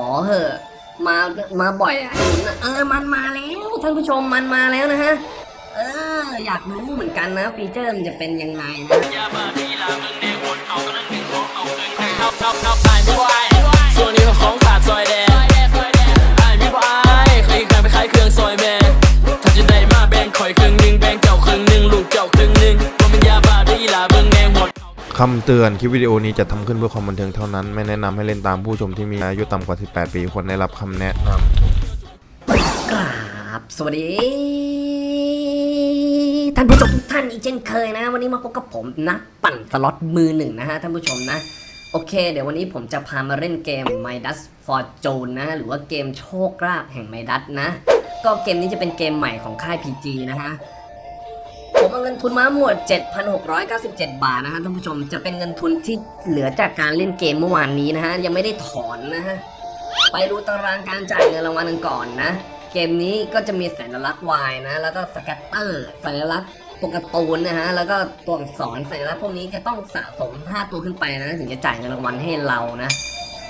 อเหอะ มามาบ่อยอะไอ้หนุนอะเออมันมาแล้วท่านผู้ชมมันมาแล้วนะฮะเอออยากรู้เหมือนกันนะฟีเจอร์มันจะเป็นยังไงนะ คำเตือนคลิปวิดีโอนี้จะทำขึ้นเพื่อความบันเทิงเท่านั้น ไม่แนะนำให้เล่นตามผู้ชมที่มีอายุต่ำกว่า 18 ปีควรได้รับคำแนะนำกราบสวัสดี ท่านผู้ชมทุกท่านอีกเช่นเคยนะ วันนี้มาพบกับผมนักปั่นสล็อตมือหนึ่งนะฮะท่านผู้ชมนะ โอเค เดี๋ยววันนี้ผมจะพามาเล่นเกม Midas Fortune นะ หรือว่าเกมโชคลาภแห่ง Midas นะ ก็เกมนี้จะเป็นเกมใหม่ของค่าย PG นะฮะ มเอาเงินทุนมาหมด 7,697 บาทนะฮะท่านผู้ชมจะเป็นเงินทุนที่เหลือจากการเล่นเกมเมื่อวานนี้นะฮะยังไม่ได้ถอนนะฮะไปดูตารางการจ่ายเงินรางวัลกันก่อนนะ เกมนี้ก็จะมีสัญลักษณ์ Y นะ แล้วก็สแกตเตอร์สัญลักษณ์ตัวการ์ตูนนะฮะแล้วก็ตัวอักษรสัญลักษณ์พวกนี้จะต้องสะสม 5 ตัวขึ้นไปนะถึงจะจ่ายเงินรางวัลให้เรานะ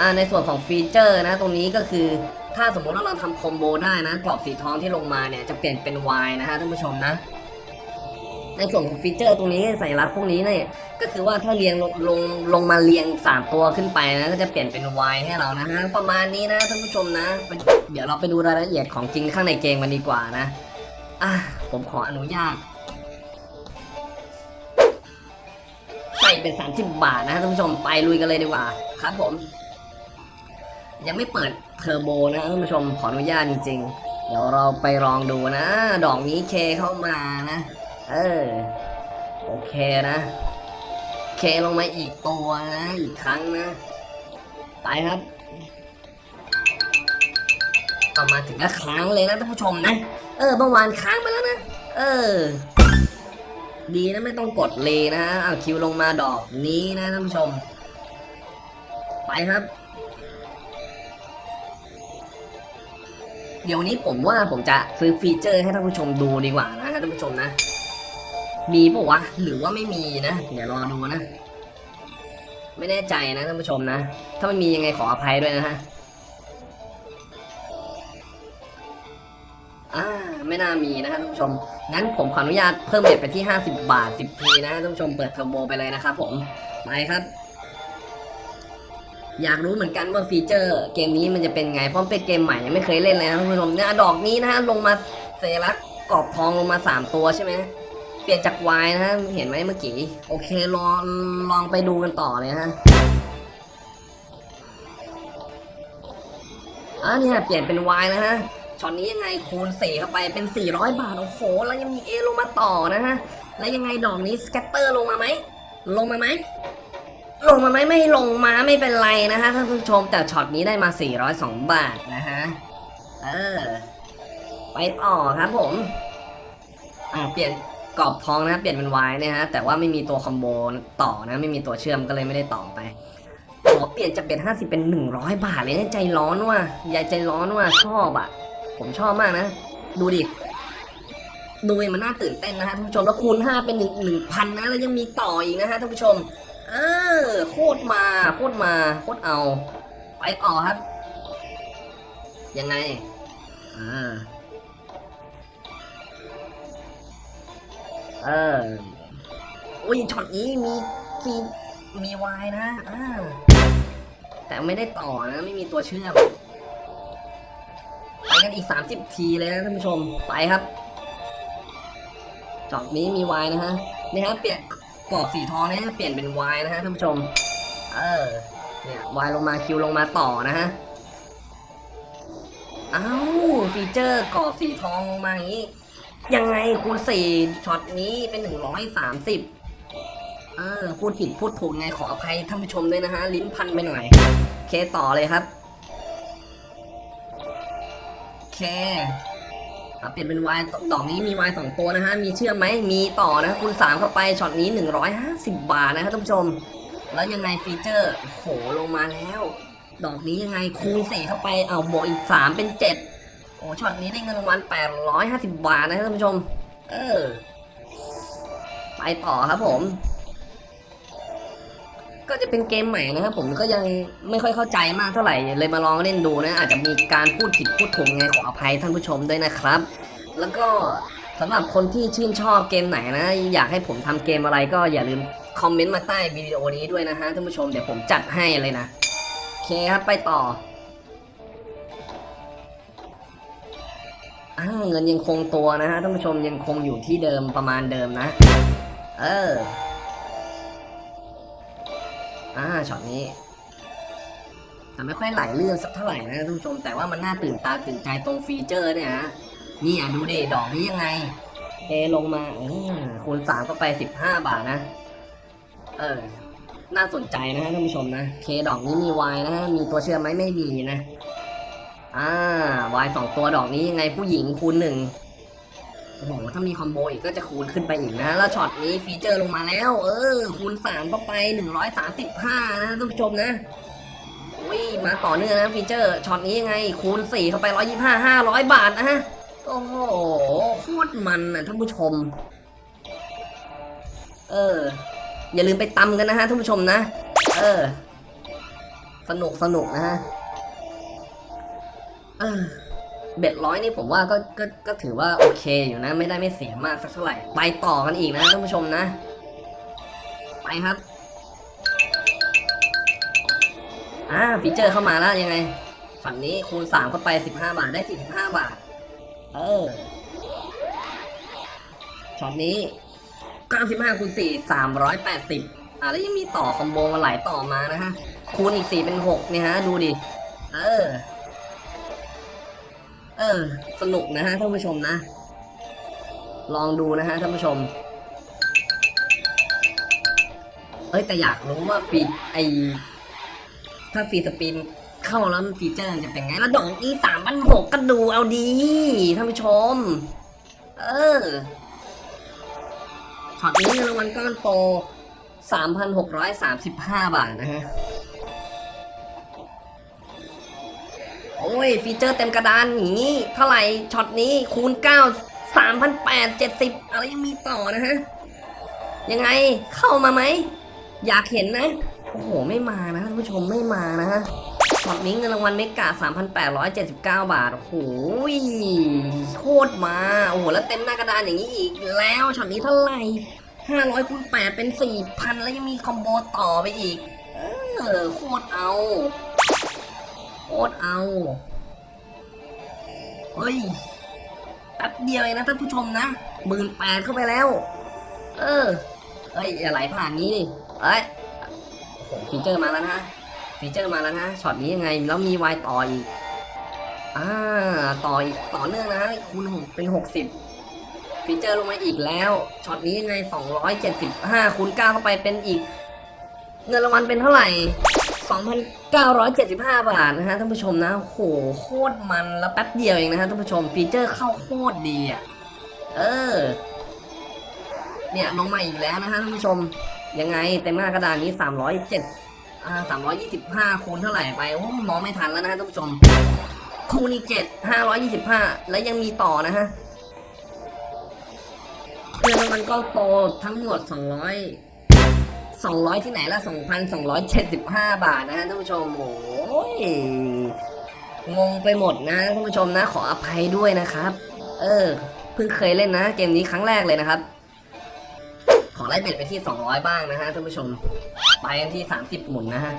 อ่าในส่วนของฟีเจอร์นะตรงนี้ก็คือถ้าสมมติว่าเราทำคอมโบได้นะกรอบสีทองที่ลงมาเนี่ยจะเปลี่ยนเป็น Y นะฮะท่านผู้ชมนะ ในส่วนของฟีเจอร์ตรงนี้สัญลักษณ์พวกนี้เนี่ยก็คือว่าถ้าเรียงลงลงลงมาเรียงสามตัวขึ้นไปนะก็จะเปลี่ยนเป็น Y ให้เรานะฮะประมาณนี้นะท่านผู้ชมนะ เดี๋ยวเราไปดูรายละเอียดของจริงข้างในเกมกันดีกว่านะอะผมขออนุญาตใส่เป็น 30 บาทนะท่านผู้ชมไปลุยกันเลยดีกว่าครับผม ยังไม่เปิดเทอร์โบนะท่านผู้ชมขออนุญาตจริง ๆ เดี๋ยวเราไปลองดูนะ ดอกนี้เคเข้ามานะ เออ โอเคนะ เคลงมาอีกตัวนะ อีกครั้งนะ ไปครับเอามาถึงก็ค้างเลยนะท่านผู้ชมนะ เออเมื่อวานค้างไปแล้วนะ เออ ดีนะไม่ต้องกดเลยนะเอาคิวลงมาดอกนี้นะท่านผู้ชม ไปครับ เดี๋ยวนี้ผมว่าผมจะซื้อฟีเจอร์ให้ท่านผู้ชมดูดีกว่านะท่านผู้ชมนะ มีปะวะ หรือว่าไม่มีนะ เดี๋ยวรอดูนะ ไม่แน่ใจนะท่านผู้ชมนะ ถ้าไม่มียังไงขออภัยด้วยนะฮะอ่าไม่น่ามีนะท่านผู้ชม งั้นผมขออนุญาตเพิ่มเบ็ดไปที่ 50 บาท 10 ทีนะท่านผู้ชมเปิดเทอร์โบไปเลยนะครับผม ไปครับ อยากรู้เหมือนกันว่าฟีเจอร์ เกมนี้มันจะเป็นไง เพราะมันเป็นเกมใหม่ยังไม่เคยเล่นเลยนะท่านผู้ชมเนี่ยดอกนี้นะฮะลงมาสัญลักกรอบทองลงมา 3 ตัวใช่ไหม เปลี่ยนจากวายนะฮะเห็นไหมเมื่อกี้ โอเคลองลองไปดูกันต่อเลยฮะอะเนี่ยเปลี่ยนเป็นวายนะฮะช็อตนี้ยังไงคูณ4เข้าไปเป็น 400 บาท โอ้โห แล้วยังมี A ลงมาต่อนะฮะ แล้วยังไงดอกนี้ scatter ลงมาไหม ลงมาไหม ลงมาไหมไม่ลงมาไม่เป็นไรนะฮะท่านผู้ชมแต่ช็อตนี้ได้มา 402 บาทนะฮะ เออ ไปต่อครับผม อ่าเปลี่ยน กรอบทองนะเปลี่ยนเป็นวายเนี่ยฮะแต่ว่าไม่มีตัวคอมโบต่อนะไม่มีตัวเชื่อมก็เลยไม่ได้ต่อไปขอเปลี่ยนจากเป็น50เป็น100บาทเลยนะใจร้อนว่ะยายใจร้อนว่ะชอบอะ ผมชอบมากนะ ดูดิดูมันน่าตื่นเต้นนะฮะท่านผู้ชมแล้วคูณ5เป็น1 1,000นะแล้วยังมีต่ออีกนะฮะท่านผู้ชม เออโคตรมาโคตรมาโคตรเอา ไปต่อครับ ยังไงอ่า เอออุ้ยช็อตนี้มีมีมีวายนะอ่าแต่ไม่ได้ต่อนะ ไม่มีตัวเชื่อมไปกันอีก 30 ทีเลยนะท่านผู้ชม ไปครับช็อตนี้มีวายนะฮะ นี่ฮะเปลี่ยนกรอบสีทองเนี่ยเปลี่ยนเป็นวายนะฮะท่านผู้ชม เออ เนี่ยวายลงมาคิวลงมาต่อนะฮะ อ้าวฟีเจอร์กรอบสีทองลงมาอย่างนี้ ยังไงคูณสี่ช็อตนี้เป็นหนึ่งร้อยสามสิบเออพูดผิดพูดถูกไงขออภัยท่านผู้ชมด้วยนะฮะ ลิ้นพันไปหน่อยเคต่อเลยครับเคเปลี่ยนเป็นวายดอกนี้มีวายสองตัวนะฮะ มีเชื่อมไหมมีต่อนะคูณสามเข้าไปช็อตนี้หนึ่งร้อยห้าสิบบาทนะฮะท่านผู้ชม แล้วยังไงฟีเจอร์โหลงมาแล้ว ดอกนี้ยังไงคูณสี่เข้าไปเอาบวกอีกสามเป็นเจ็ด อ้ช็อตนี้ได้เงินรางวัล850 บาทนะท่านผู้ชม เออ ไปต่อครับผม ก็จะเป็นเกมใหม่นะครับผมก็ยังไม่ค่อยเข้าใจมากเท่าไหร่เลยมาลองเล่นดูนะ อาจจะมีการพูดผิดพูดถูกไงขออภัยท่านผู้ชมด้วยนะครับ แล้วก็สำหรับคนที่ชื่นชอบเกมไหนนะ อยากให้ผมทำเกมอะไรก็อย่าลืมคอมเมนต์มาใต้วิดีโอนี้ด้วยนะฮะท่านผู้ชมเดี๋ยวผมจัดให้เลยนะ โอเคครับไปต่อ เงินยังคงตัวนะฮะท่านผู้ชมยังคงอยู่ที่เดิมประมาณเดิมนะ เออ อ่าช็อตนี้แต่ไม่ค่อยไหลเรื่องสักเท่าไหร่นะท่านผู้ชมแต่ว่ามันน่าตื่นตาตื่นใจตรงฟีเจอร์เนี่ยฮะนี่อะดูดิดอกนี้ยังไงเทลงมาคูณสามก็ไปสิบห้าบาทนะ เออ น่าสนใจนะฮะท่านผู้ชมนะเคดอกนี้มีวายนะฮะมีตัวเชื่อมไหมไม่มีนะ อ่าวายสองตัวดอกนี้ยังไงผู้หญิงคูณหนึ่งโอ้โหถ้ามีคอมโบอีกก็จะคูณขึ้นไปอีกนะ แล้วช็อตนี้ฟีเจอร์ลงมาแล้ว เออ คูณสามเข้าไปหนึ่งร้อยสามสิบห้านะท่านผู้ชมนะอุ้ยมาต่อเนื่องนะฟีเจอร์ช็อตนี้ยังไง คูณสี่เข้าไปร้อยยี่ห้าห้าร้อยบาทนะฮะโอ้โหโคตรมันนะท่านผู้ชม เออ อย่าลืมไปตำกันนะฮะท่านผู้ชมนะ เออ สนุกสนุกนะฮะ เบ็ดร้อยนี่ผมว่าก็ก็ก็ถือว่าโอเคอยู่นะ ไม่ได้ไม่เสียมากสักเท่าไหร่ ไปต่อกันอีกนะท่านผู้ชมนะ ไปครับ อ่าฟีเจอร์เข้ามาแล้วยังไง ฝั่งนี้คูณสามเข้าไปสิบห้าบาทได้สี่สิบห้าบาท เออช็อตนี้เก้าสิบห้าคูณสี่สามร้อยแปดสิบอ่าแล้วยังมีต่อคอมโบมาหลายต่อมานะฮะคูณอีกสี่เป็นหกเนี่ยฮะ ดูดิ เออ ออ สนุกนะฮะท่านผู้ชมนะ ลองดูนะฮะท่านผู้ชม เอ้ยแต่อยากรู้ว่าฟีไอถ้าฟีสปินเข้าแล้วมันฟีเจอร์จะเป็นไง แล้วดอกนี้สามพันหกก็ดูเอาดีท่านผู้ชม เออช็อตนี้เงินรางวัลก้อนโตสามพันหกร้อยสามสิบห้าบาทนะฮะ โอ้ยฟีเจอร์เต็มกระดานอย่างนี้ เท่าไหร่ช็อตนี้คูณ 9 3,870 อะไรยังมีต่อนะฮะ ยังไงเข้ามาไหม อยากเห็นนะ โอ้โห ไม่มานะท่านผู้ชมไม่มานะฮะช็อตนี้เงินรางวัล mega 3,879 บาท โอ้โหโคตรมัน โอ้โห แล้วเต็มหน้ากระดานอย่างนี้อีกแล้วช็อตนี้เท่าไหร่500คูณ8เป็น 4,000 แล้วยังมีคอมโบต่อไปอีก เออโคตรเอา ตรเอาเฮ้ยแป๊บเดียวเองนะท่านผู้ชมนะหมื่นแปดเข้าไปแล้ว เออเฮ้ยอย่าไหลผ่านนี้ดิเอ้ยฟีเจอร์มาแล้วนะฟีเจอร์มาแล้วนะช็อตนี้ยังไงแล้วมีวายต่ออีกอ่าต่ออีกต่อเนื่องนะคูณหกเป็นหกสิบฟีเจอร์ลงมาอีกแล้วช็อตนี้ยังไงสองร้อยเจ็ดสิบห้าคูณเก้าเข้าไปเป็นอีก เงินรางวัลเป็นเท่าไหร่ 2,975 บาทนะฮะท่านผู้ชมนะโหโคตรมันแล้วแป๊บเดียวเองนะฮะท่านผู้ชมฟีเจอร์เข้าโคตรดีอะเออ เนี่ยลงมาอีกแล้วนะฮะท่านผู้ชมยังไงเต็มหน้ากระดานนี้ 307อ่า325 คูณเท่าไหร่ไปโอ้มองไม่ทันแล้วนะฮะท่านผู้ชมคูณอีก7 525แล้วยังมีต่อนะฮะเงินรางวัลก็โตทั้งหมด200 200 ที่ไหนละ2,275 บาทนะฮะท่านผู้ชมโอ้ยงงไปหมดนะท่านผู้ชมนะขออภัยด้วยนะครับ เออเพิ่งเคยเล่นนะ เกมนี้ครั้งแรกเลยนะครับ ขอไล่เบ็ดไปที่ 200 บ้างนะฮะท่านผู้ชม ไปกันที่ 30 หมุนนะฮะ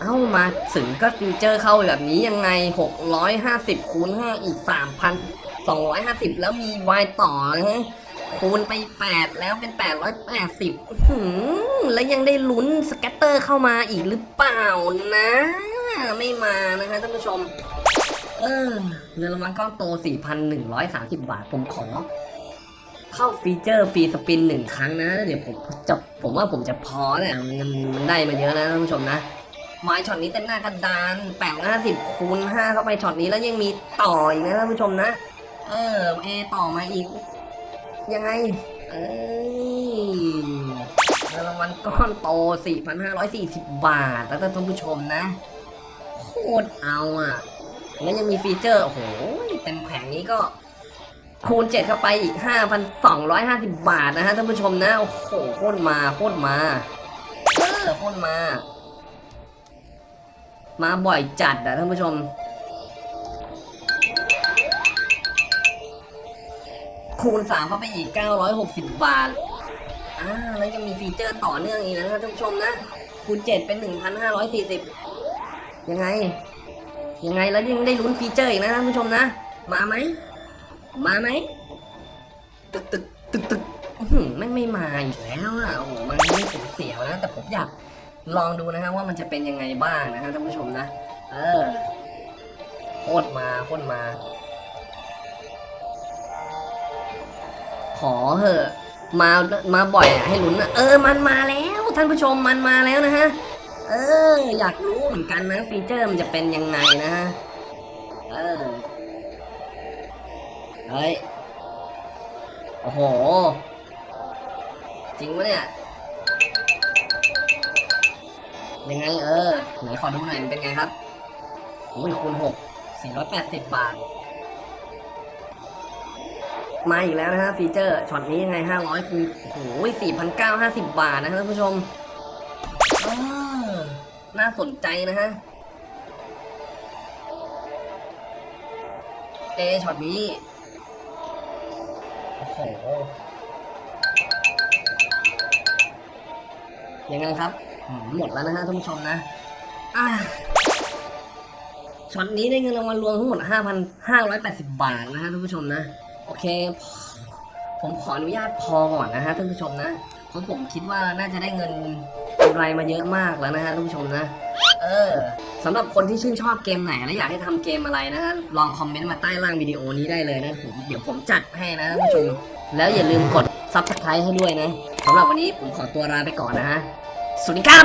เอ้ามาถึงก็ฟิวเจอร์เข้าแบบนี้ยังไง 650คูณ5อีก 3,250 แล้วมีวายต่อนะฮะคูณไป 8 แล้วเป็น 880หืม แล้วยังได้ลุ้น scatter เข้ามาอีกหรือเปล่านะ ไม่มานะคะท่านผู้ชม เออเงินรางวัลก้อนโต 4,130 บาทผมขอ เข้าฟีเจอร์ free spin หนึ่งครั้งนะ เดี๋ยวผมจะผมว่าผมจะพอแหละมันมันได้มาเยอะนะท่านผู้ชมนะไม้ช็อตนี้เต็มหน้ากระดาน850คูณ5เข้าไปช็อตนี้แล้วยังมีต่ออีกนะท่านผู้ชมนะ เออเอต่อมาอีก ยังไง เอ้ย วัลก้อนโต 4,540 บาทแล้วท่านผู้ชมนะ โคตรเอาอะ แล้วยังมีฟีเจอร์โอ้โหเต็มแผงนี้ก็คูณ 7 เข้าไปอีก 5,250 บาทนะฮะท่านผู้ชมนะ โอ้โหโคตรมาโคตรมาเออพ่นมา มาบ่อยจัดอะท่านผู้ชม คูณ 3 เข้าไปอีก 960 บาท อ่าแล้วยังมีฟีเจอร์ต่อเนื่องอีกนะครับท่านผู้ชมนะคูณ7เป็น1,540ยังไง ยังไงแล้วยังได้ลุ้นฟีเจอร์อีกนะท่านผู้ชมนะ มาไหมมาไหมตึกตึกตึกตึกไม่ไม่มาอีกแล้วอะโอ้โหมันไม่เสียเสียวนะ แต่ผมอยากลองดูนะฮะว่ามันจะเป็นยังไงบ้างนะฮะท่านผู้ชมนะ เออโคตรมาโคตรมา ขอเหอะ มามาบ่อยอะให้ลุ้นอะเออมันมาแล้วท่านผู้ชมมันมาแล้วนะฮะเออ อยากรู้เหมือนกันนะฟีเจอร์มันจะเป็นยังไงนะฮะเออเฮ้ยโอ้โห จริงปะเนี่ยยังไงเออไหนขอดูหน่อยมันเป็นไงครับอุ้ยคูณหกสี่ร้อยแปดสิบบาท มาอีกแล้วนะฮะฟีเจอร์ช็อตนี้ยังไงห้าร้อยคูณโอ้โหสี่พันเก้าห้าสิบบาทนะฮะท่านผู้ชมน่าสนใจนะฮะเอช็อตนี้โอ้โหยังไงครับหมดแล้วนะฮะท่านผู้ชมนะอ่าช็อตนี้ได้เงินรางวัลรวมทั้งหมด 5,580 บาทนะฮะท่านผู้ชมนะ โอเค ผมขออนุญาตพอก่อนนะฮะท่านผู้ชมนะเพราะผมคิดว่าน่าจะได้เงินกำไรมาเยอะมากแล้วนะฮะท่านผู้ชมนะ เออสำหรับคนที่ชื่นชอบเกมไหนและอยากให้ทำเกมอะไรนะฮะลองคอมเมนต์มาใต้ล่างวิดีโอนี้ได้เลยนะผมเดี๋ยวผมจัดให้นะท่านผู้ชมแล้วอย่าลืมกด subscribe ให้ด้วยนะสำหรับวันนี้ผมขอตัวลาไปก่อนนะฮะสวัสดีครับ